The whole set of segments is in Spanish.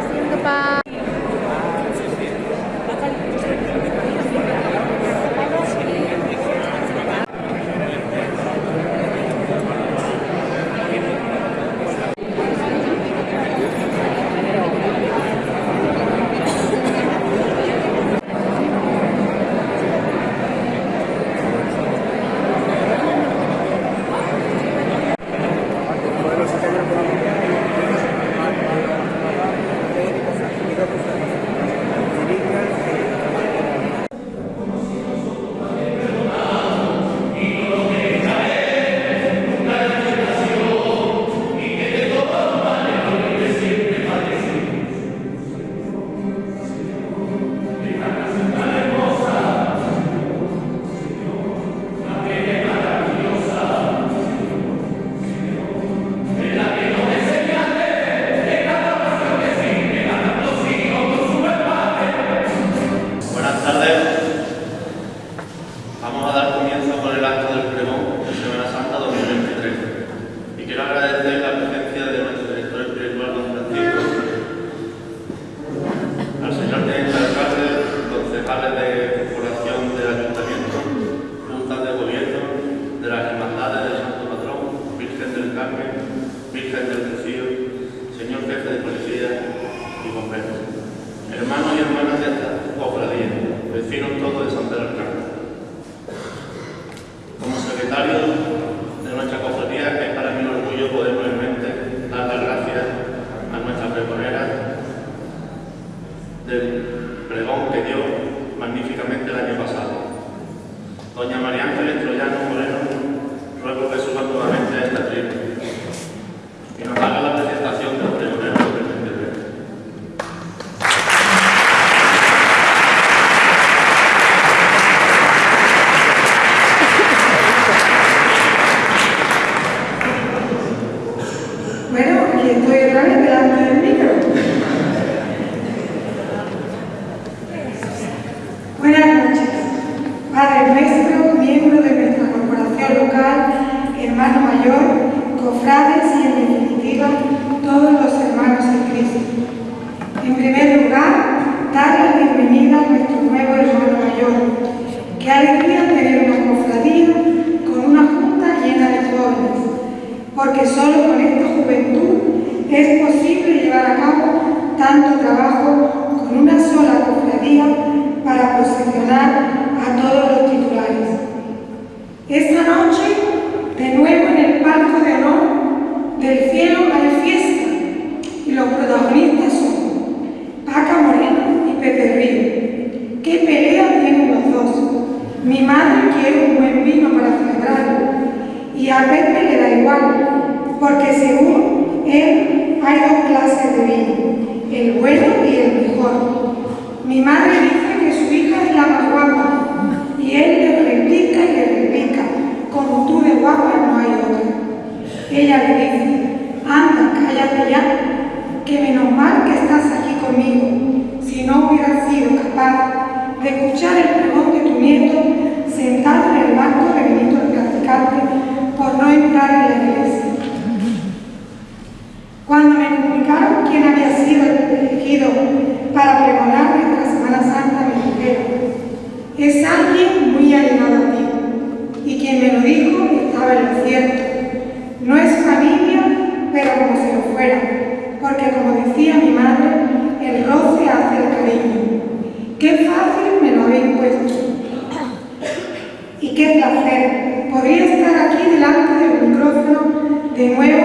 pressing the button. es alguien muy allegado a ti. Y quien me lo dijo estaba en lo cierto. No es familia, pero como si lo fuera, porque como decía mi madre, el roce hace el cariño. Qué fácil me lo habéis puesto. Y qué placer. Podría estar aquí delante del micrófono de nuevo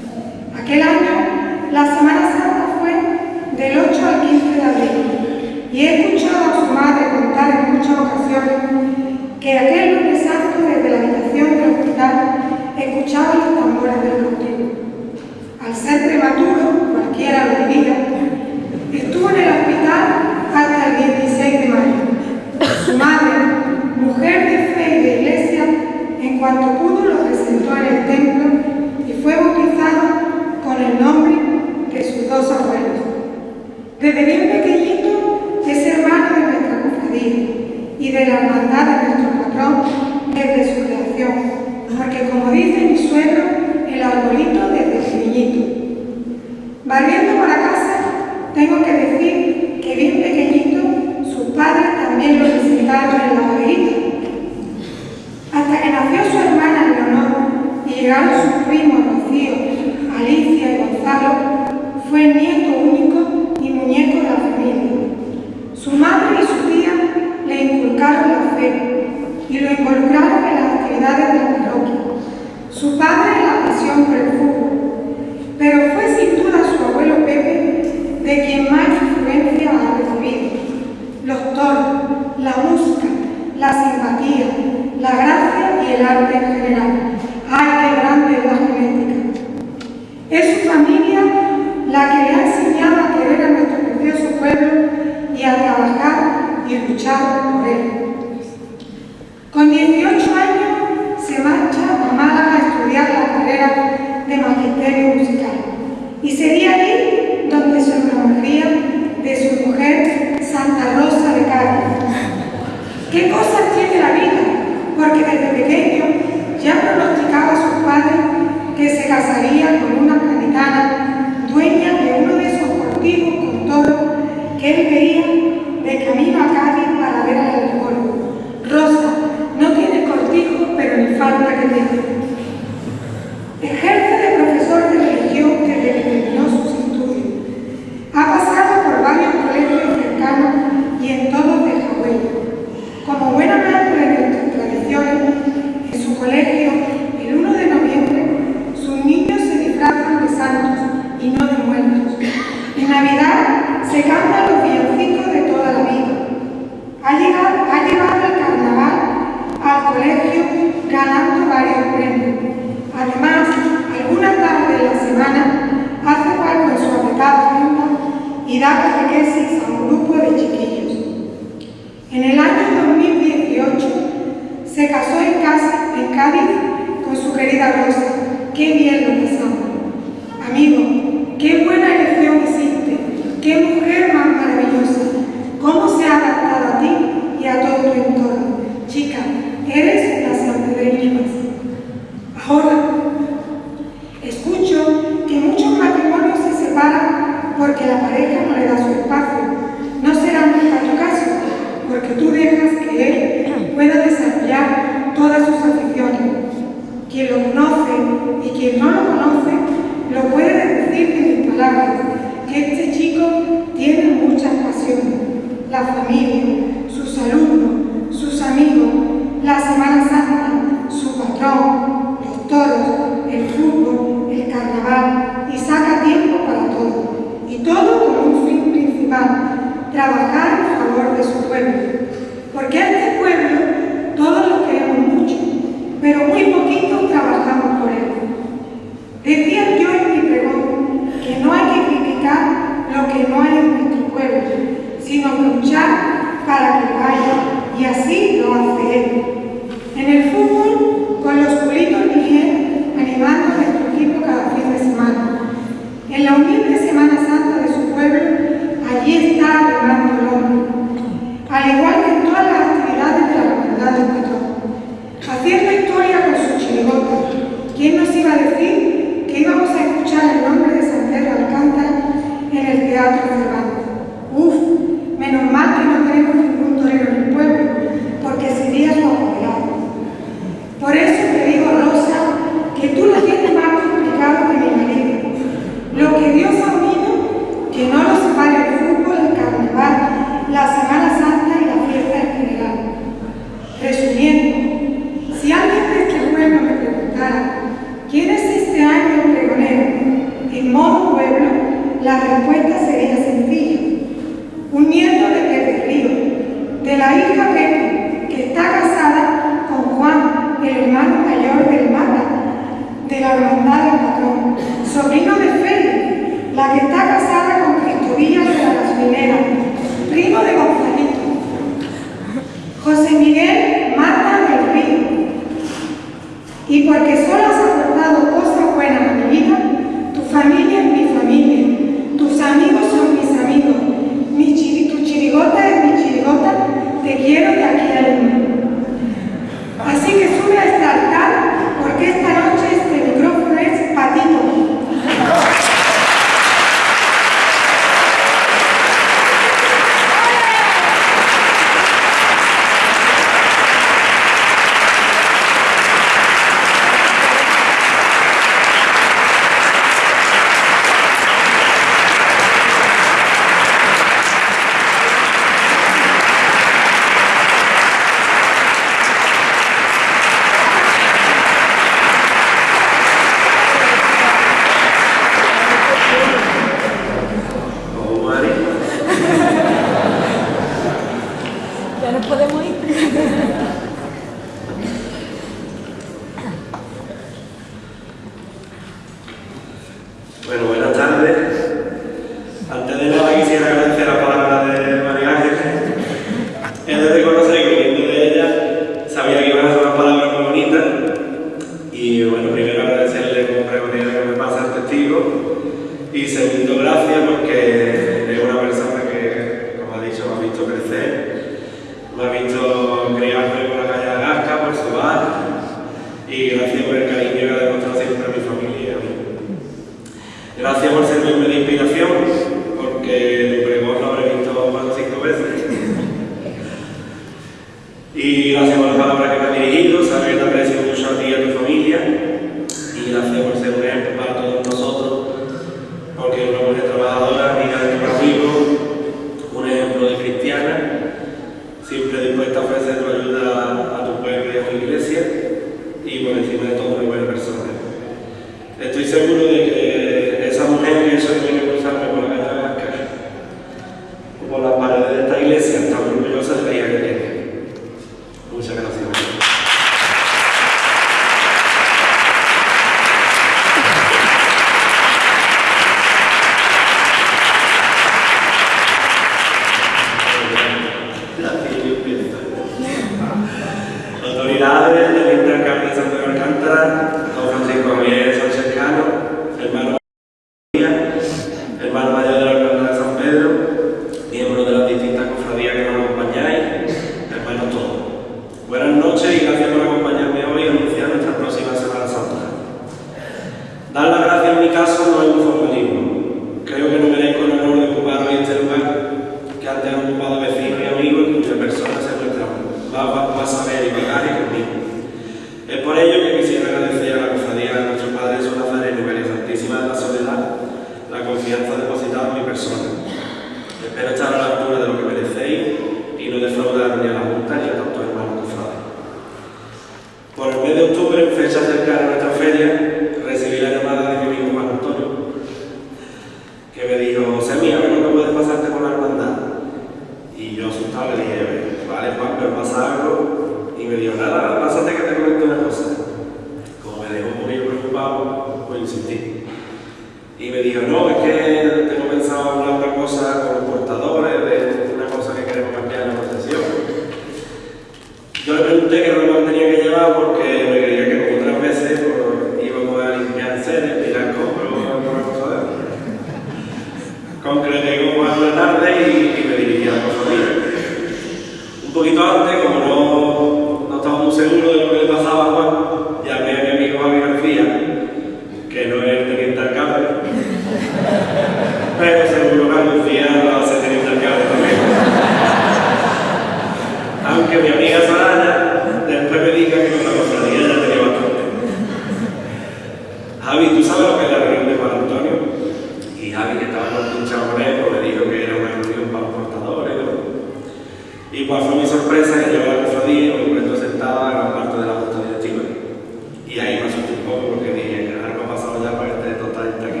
mi sorpresa que yo había cofradía, mi proyecto sentaba gran parte de la costa de Y ahí me asusté un poco porque dije, algo ha pasado ya para este total está aquí.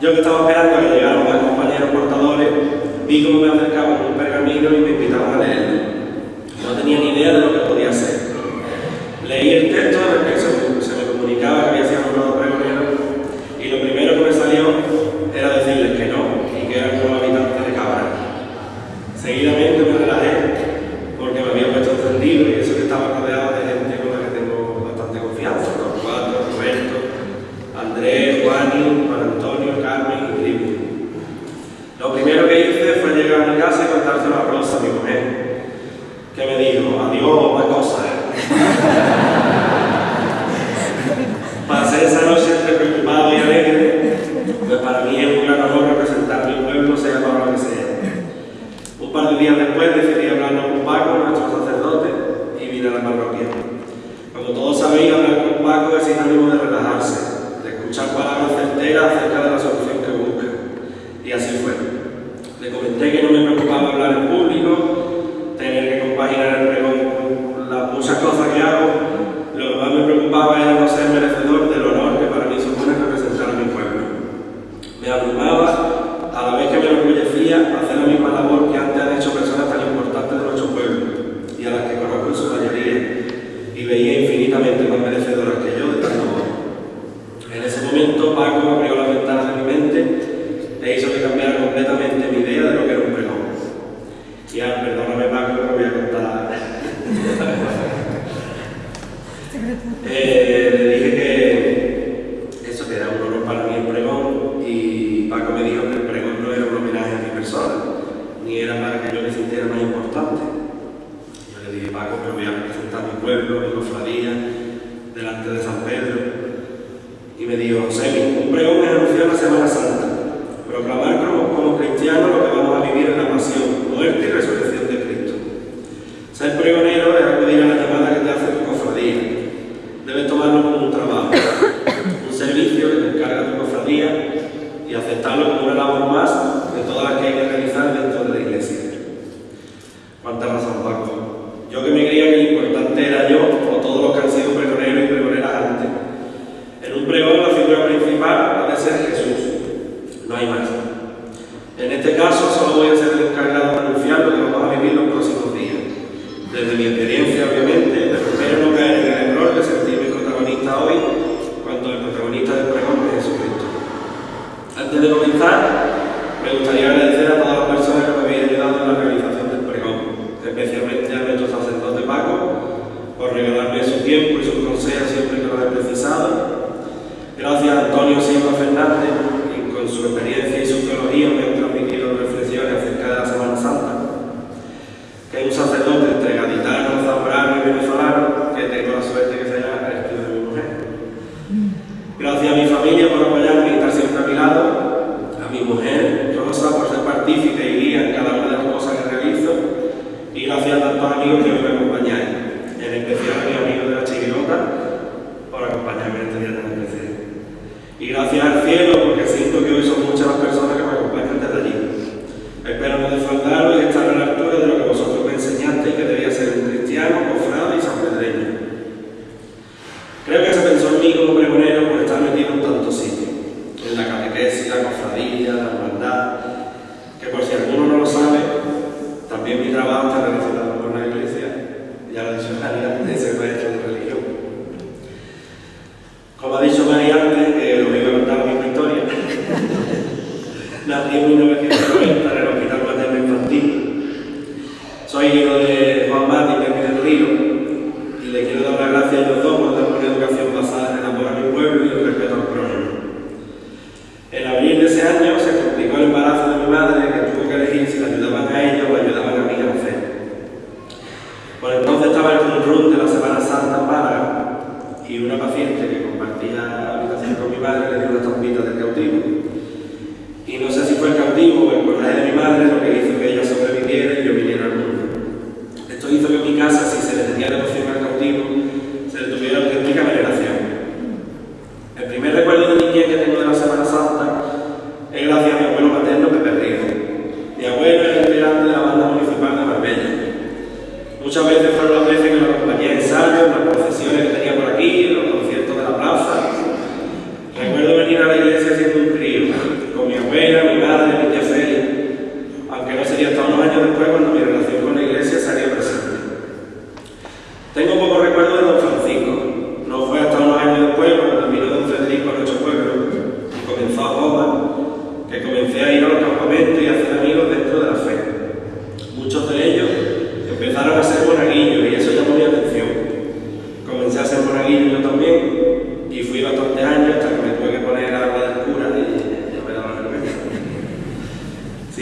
Yo que estaba esperando que llegaron los compañeros portadores, vi cómo me acercaban un pergamino y me invitaron Me dijo que el pregón no era un homenaje a mi persona, ni era para que yo me sintiera más importante. Yo le dije, Paco, me voy a presentar mi pueblo, mi cofradía, delante de San Pedro. Y me dijo, Semi, un pregón es anunciar la Semana Santa.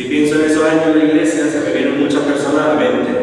Si pienso en esos años de iglesia, se me vienen muchas personas a la mente.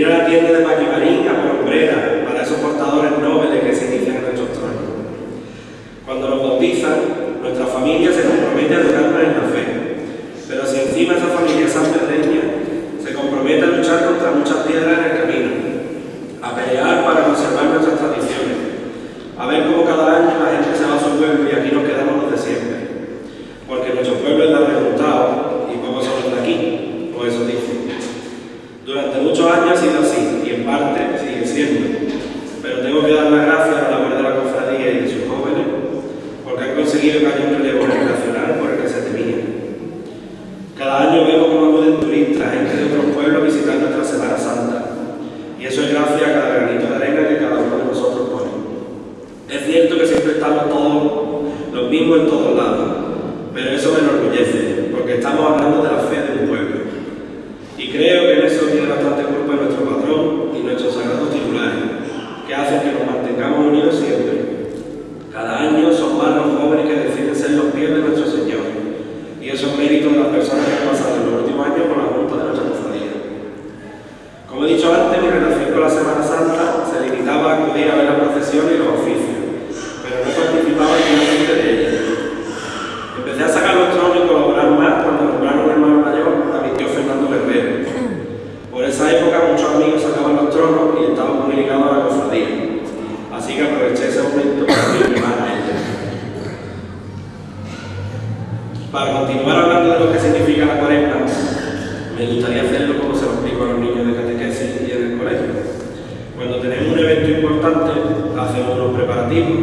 ir a la tienda de Maquimarín, a Prombrera, importante hacer unos preparativos.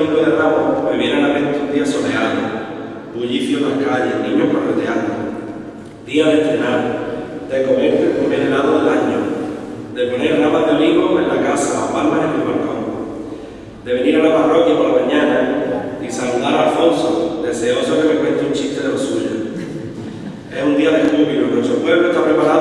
domingo de Ramos me vienen a la mente un día soleado, bullicio en las calles, niños correteando, día de estrenar, de comer el comer helado del año, de poner ramas de olivo en la casa palmas en el balcón, de venir a la parroquia por la mañana y saludar a Alfonso, deseoso que me cuente un chiste de lo suyo. Es un día de júbilo, nuestro pueblo está preparado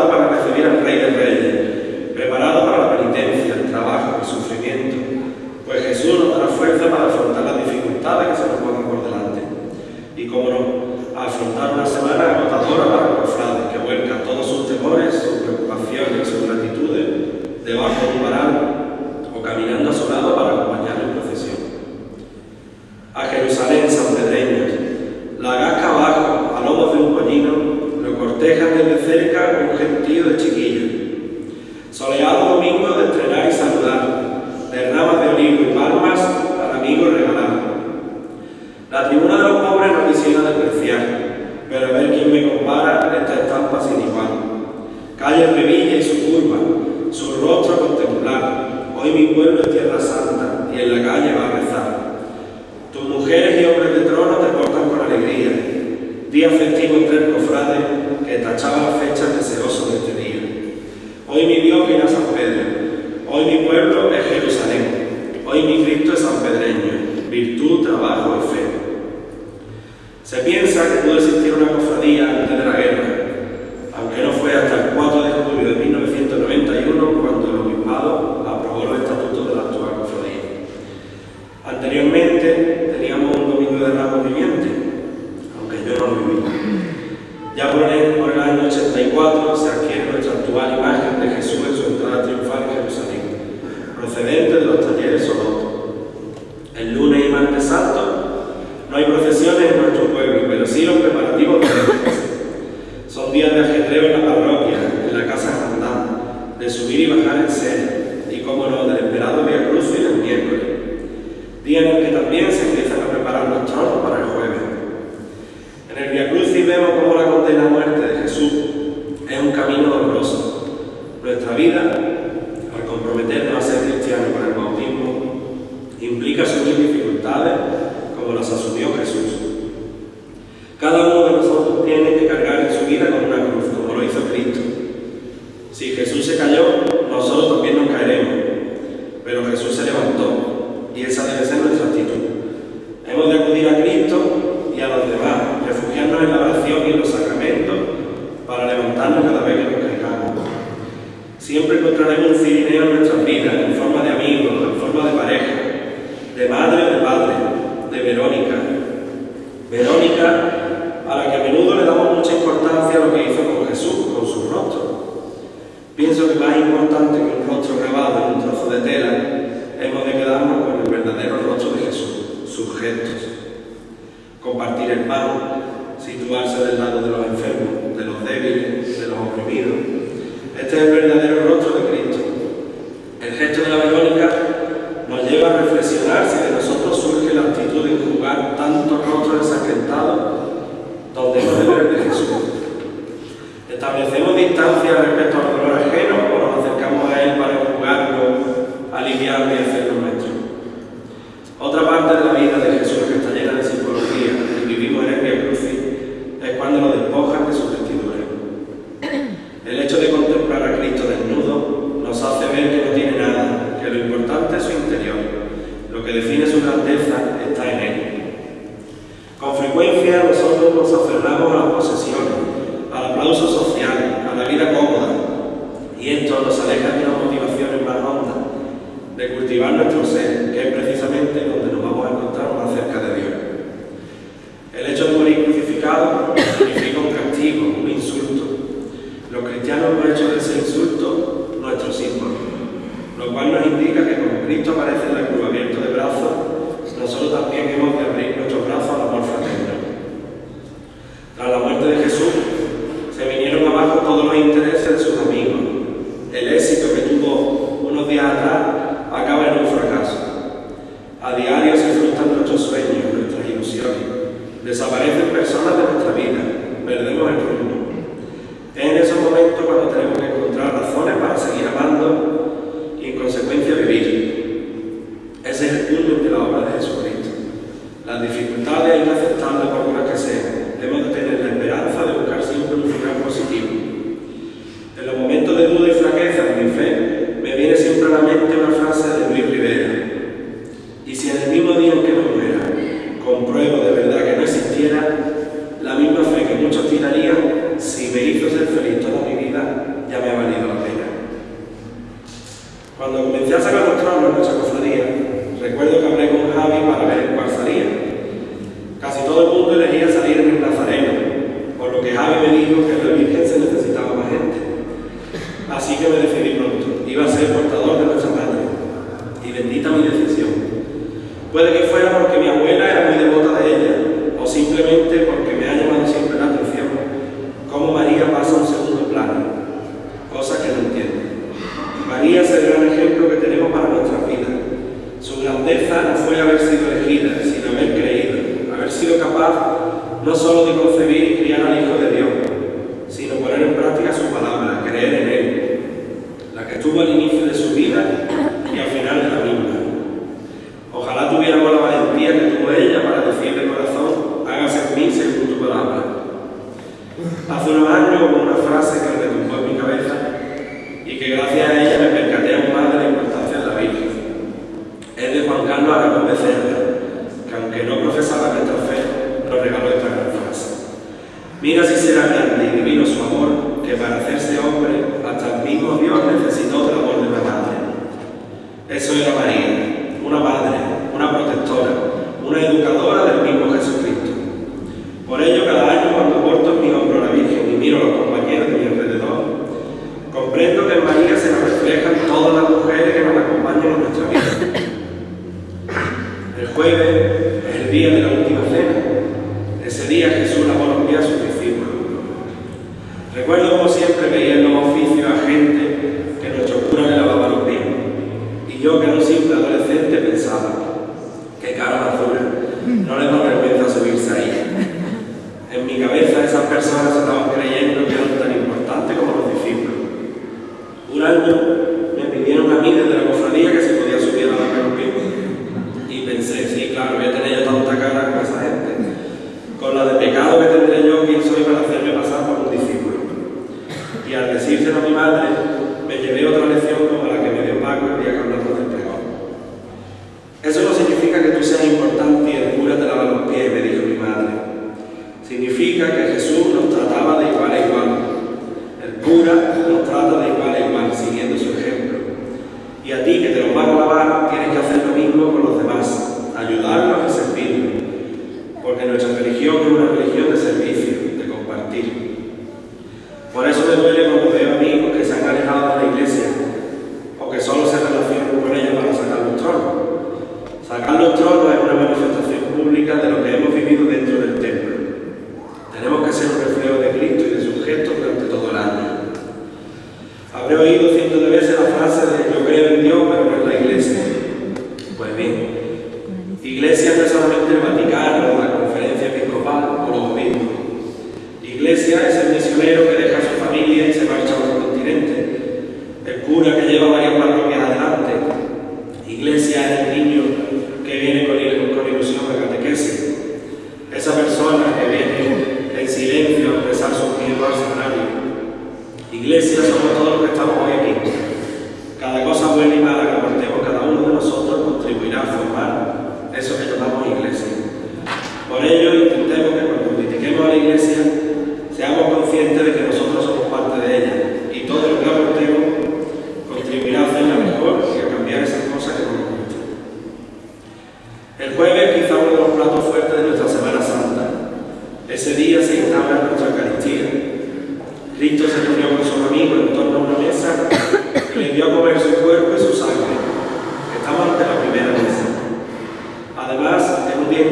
Puede que fuera porque mi abuela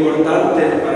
importante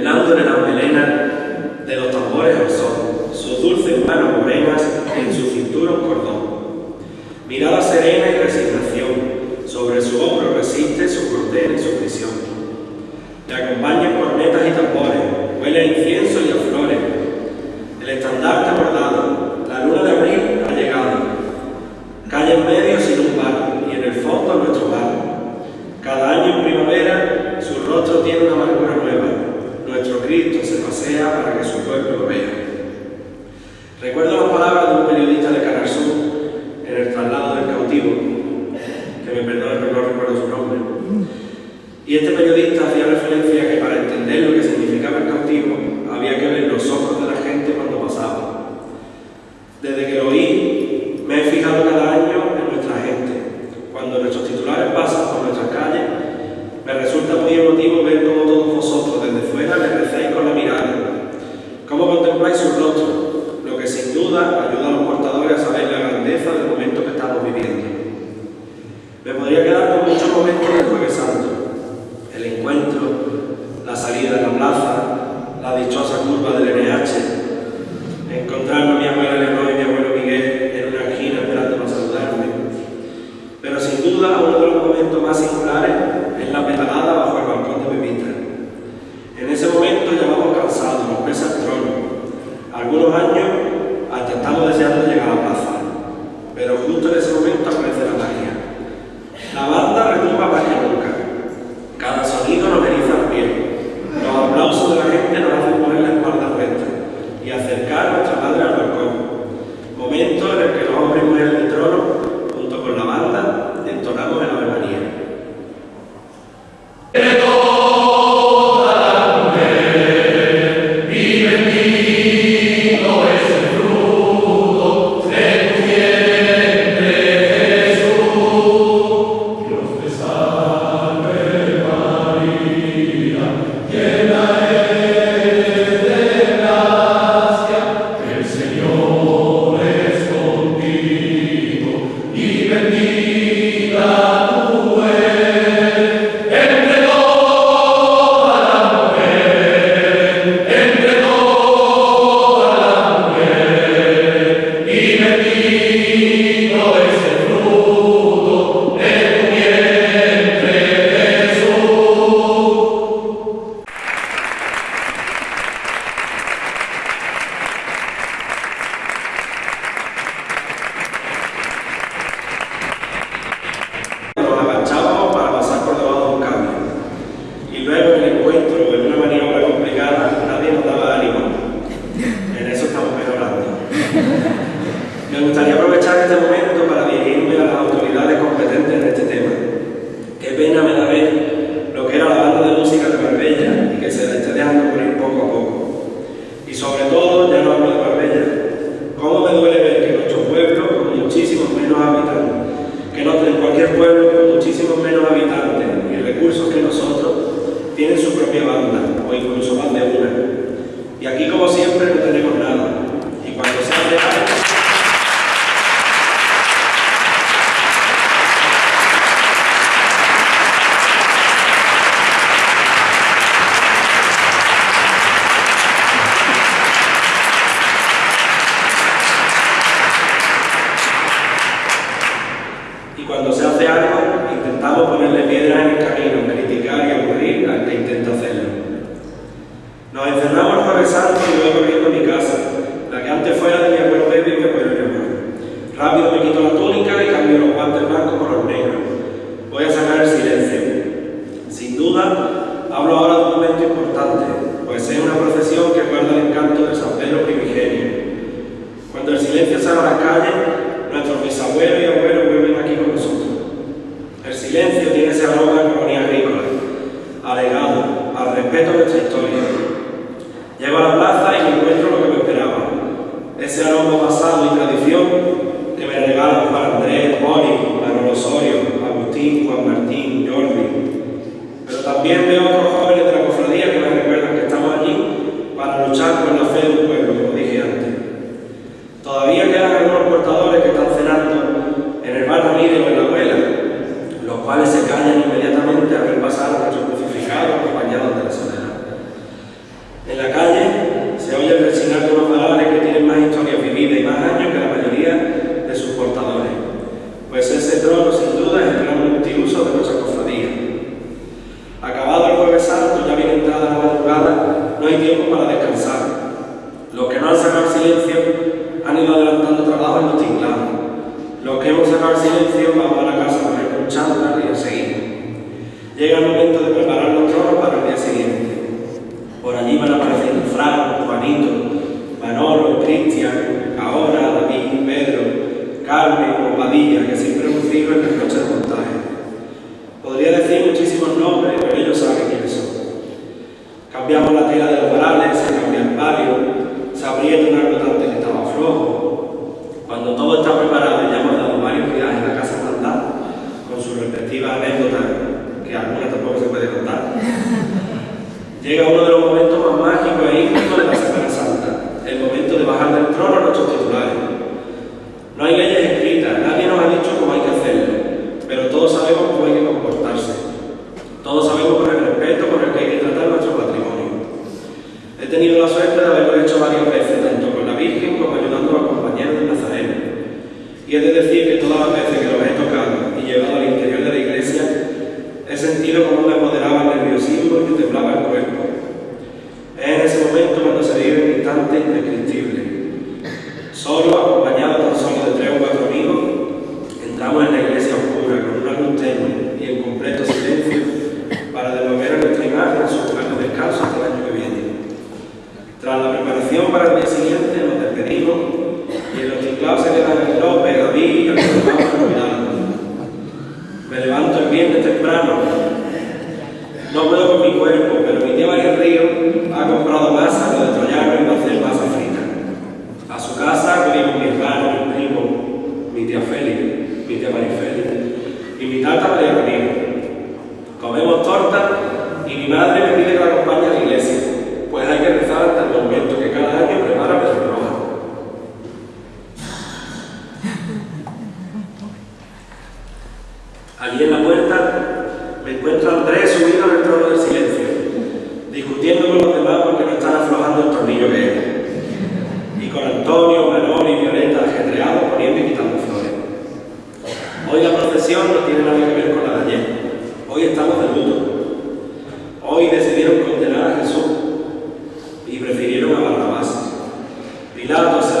el lado de la Podría decir muchísimos nombres, pero ellos saben quiénes son. Cambiamos la tela de los varales, se cambia el palio, se abrieron y Violeta ajetreados poniendo y quitando flores. Hoy la procesión no tiene nada que ver con la de ayer. Hoy estamos de luto. Hoy decidieron condenar a Jesús y prefirieron a Barrabás. Pilato se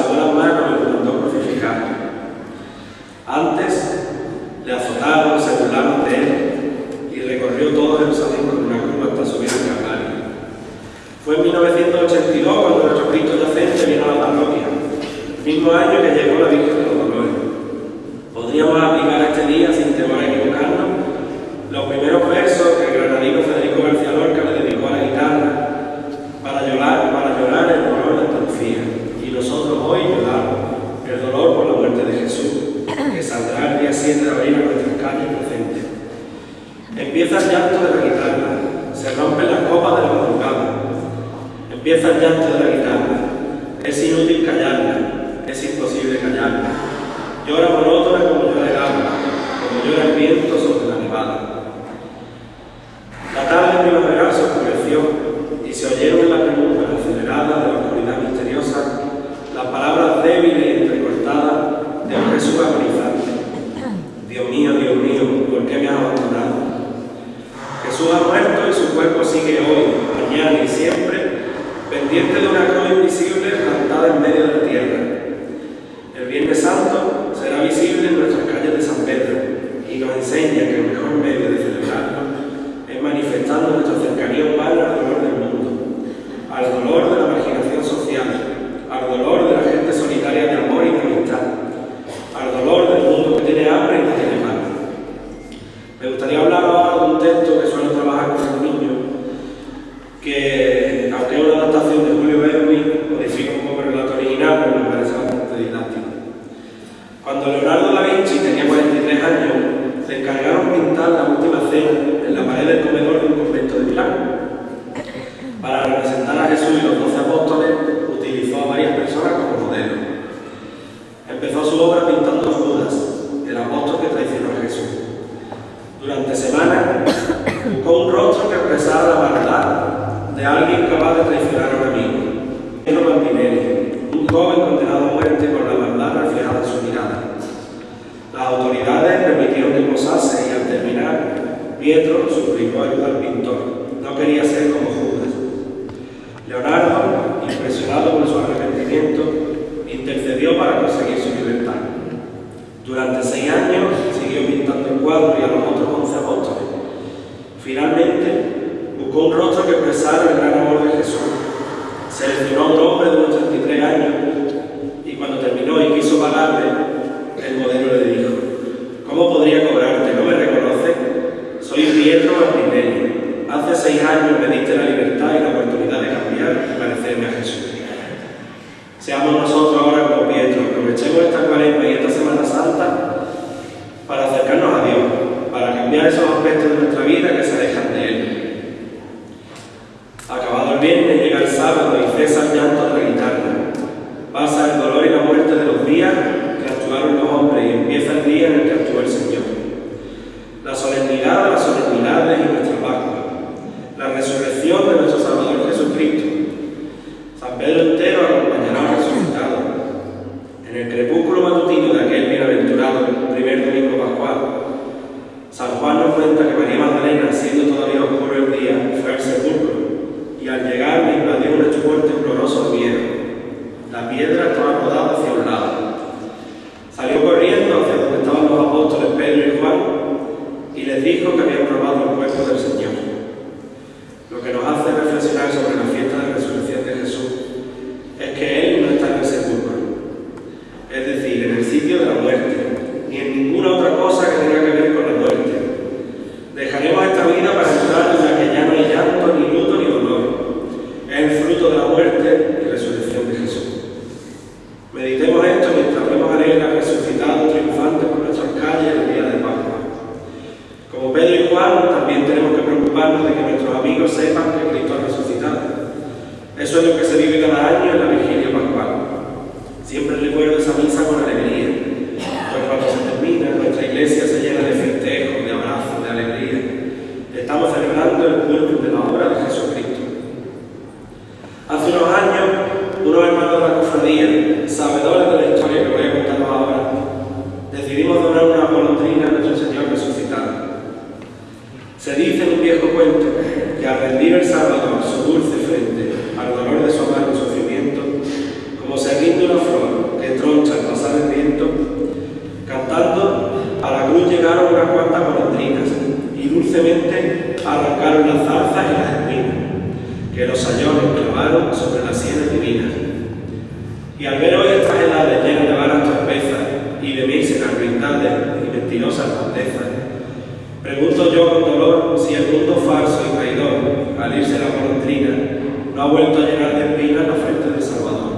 ha vuelto a llenar de espinas la frente del Salvador.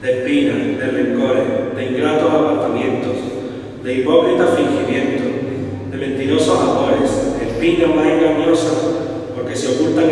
De espinas, de rencores, de ingratos apartamientos, de hipócritas fingimientos, de mentirosos amores, espinas más engañosas, porque se ocultan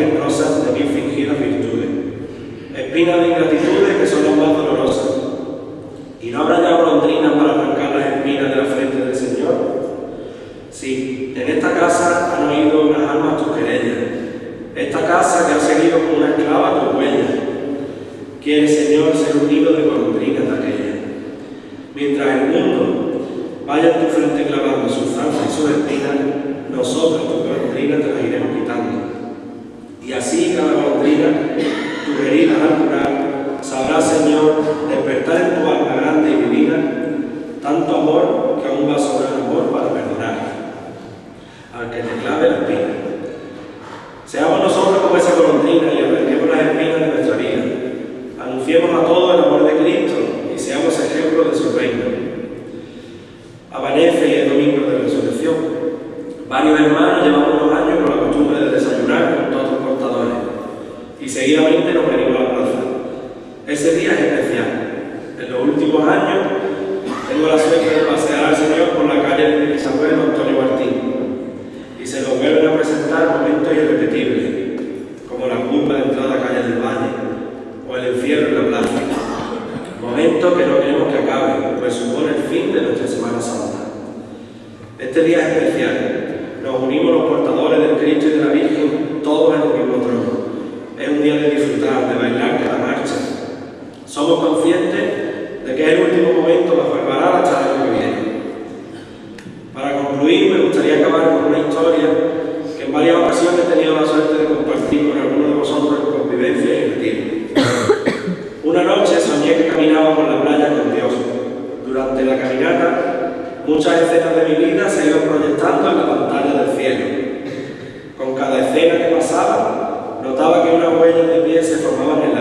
Para concluir, me gustaría acabar con una historia que en varias ocasiones he tenido la suerte de compartir con algunos de vosotros en convivencia y retiro. Una noche soñé que caminaba por la playa con Dios. Durante la caminata, muchas escenas de mi vida se iban proyectando en la pantalla del cielo. Con cada escena que pasaba, notaba que unas huellas de pie se formaban en la